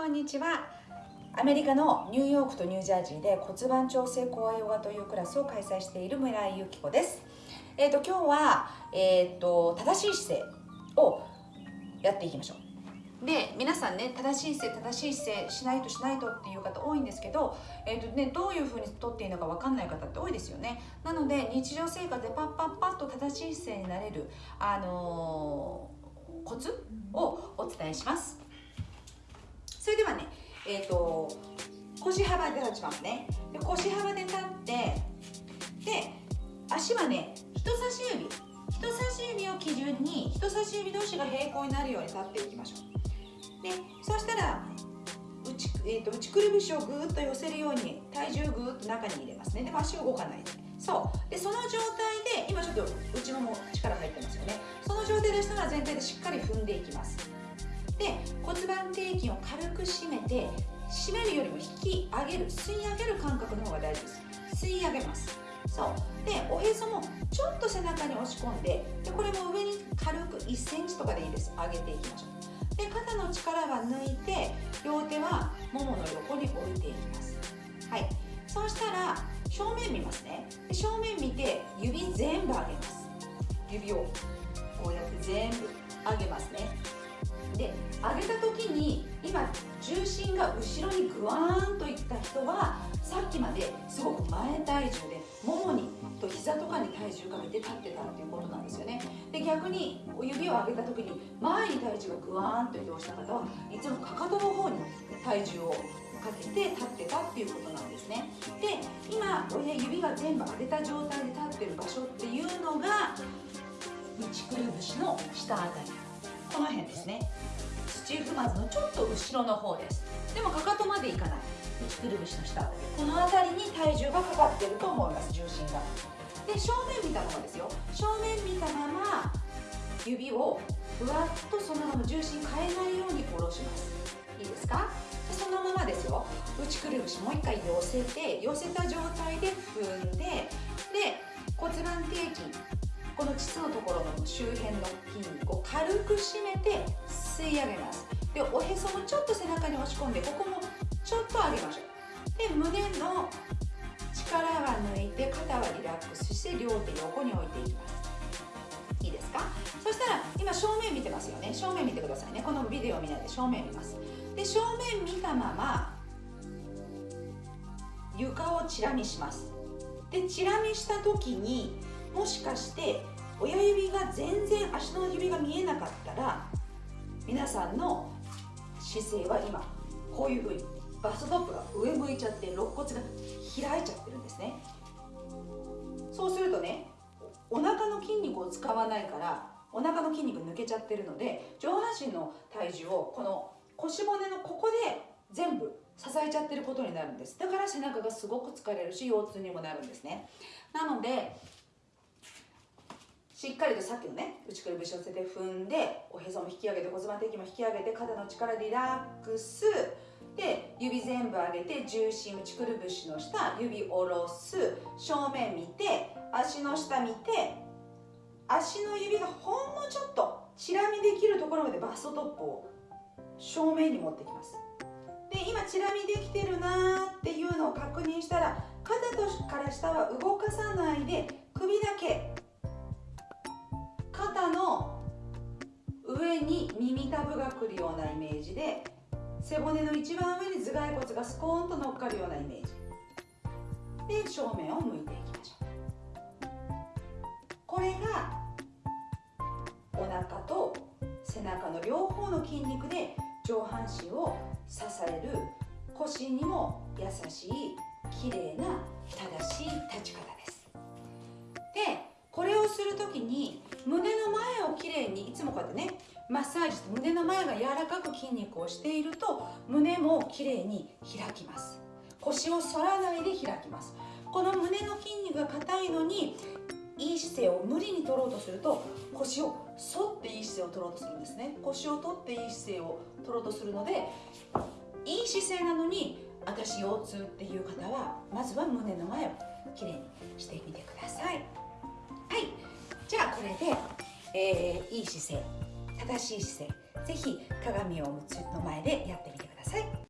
こんにちは。アメリカのニューヨークとニュージャージーで骨盤調整コアヨガというクラスを開催している村井由紀子です。えっ、ー、と今日はえ、ー、と正しい姿勢をやっていきましょう。で皆さんね正しい姿勢正しい姿勢しないとしないとっていう方多いんですけど、えーとね、どういうふうにとっていいのか分かんない方って多いですよね。なので日常生活でパッパッパッと正しい姿勢になれる、あのー、コツをお伝えします。え、ー、と腰幅で立ちますね。で腰幅で立ってで足はね人差し指。人差し指を基準に人差し指同士が平行になるように立っていきましょう。でそうしたら内,、えーと、内くるぶしをぐーっと寄せるように体重をぐーっと中に入れますね。でも足動かないで。そう。でその状態で今ちょっと内もも力入ってますよね。その状態でしたら全体でしっかり踏んでいきます。で骨盤底筋を軽く締めて締めるよりも引き上げる吸い上げる感覚の方が大事です。吸い上げます。そう。でおへそもちょっと背中に押し込んででこれも上に軽く1センチとかでいいです。上げていきましょう。で肩の力は抜いて両手はももの横に置いていきます。はい。そうしたら正面見ますね。で正面見て指全部上げます。指をこうやって全部上げますね。で上げた時に今重心が後ろにグワーンといった人はさっきまですごく前体重でももにと膝とかに体重かけて立ってたっていうことなんですよね。で逆に指を上げた時に前に体重がグワーンと移動した方はいつもかかとの方に体重をかけて立ってたっていうことなんですね。で今親指が全部上げた状態で立ってる場所っていうのが内くるぶしの下あたり。この辺ですね。土踏まずのちょっと後ろの方です。でもかかとまでいかない。内くるぶしの下。この辺りに体重がかかってると思います重心が。で正面見たままですよ。正面見たまま指をふわっとそのまま重心変えないように下ろします。いいですか？そのままですよ。内くるぶしもう一回寄せて寄せた状態で踏んでで骨盤底筋。この膣のところの周辺の筋肉を軽く締めて吸い上げます。でおへそもちょっと背中に押し込んでここもちょっと上げましょう。で胸の力は抜いて肩はリラックスして両手横に置いていきます。いいですか？そしたら今正面見てますよね。正面見てくださいね。このビデオ見ないで正面見ます。で正面見たまま床をチラ見します。でチラ見した時にもしかして親指が全然足の指が見えなかったら皆さんの姿勢は今こういうふうにバストップが上向いちゃって肋骨が開いちゃってるんですね。そうするとねお腹の筋肉を使わないからお腹の筋肉抜けちゃってるので上半身の体重をこの腰骨のここで全部支えちゃってることになるんです。だから背中がすごく疲れるし腰痛にもなるんですね。なのでしっかりとさっきのね内くるぶしを寄せて踏んでおへそも引き上げて骨盤底筋も引き上げて肩の力リラックス。で指全部上げて重心内くるぶしの下指下ろす。正面見て足の下見て足の指がほんのちょっとチラ見できるところまでバストトップを正面に持ってきます。で今チラ見できてるなーっていうのを確認したら肩とから下は動かさないで首だけ肩の上に耳たぶがくるようなイメージで背骨の一番上に頭蓋骨がスコーンと乗っかるようなイメージ。で正面を向いていきましょう。これがお腹と背中の両方の筋肉で上半身を支える腰にも優しい綺麗な正しい立ち方です。でこれをする時に胸のをきれいにいつもこうやってねマッサージして胸の前が柔らかく筋肉をしていると胸もきれいに開きます。腰を反らないで開きます。この胸の筋肉が硬いのにいい姿勢を無理に取ろうとすると腰を反っていい姿勢を取ろうとするんですね。腰を取っていい姿勢を取ろうとするのでいい姿勢なのに私腰痛っていう方はまずは胸の前をきれいにしてみてください。はい。じゃあこれで、えー、いい姿勢正しい姿勢是非鏡を持の前でやってみてください。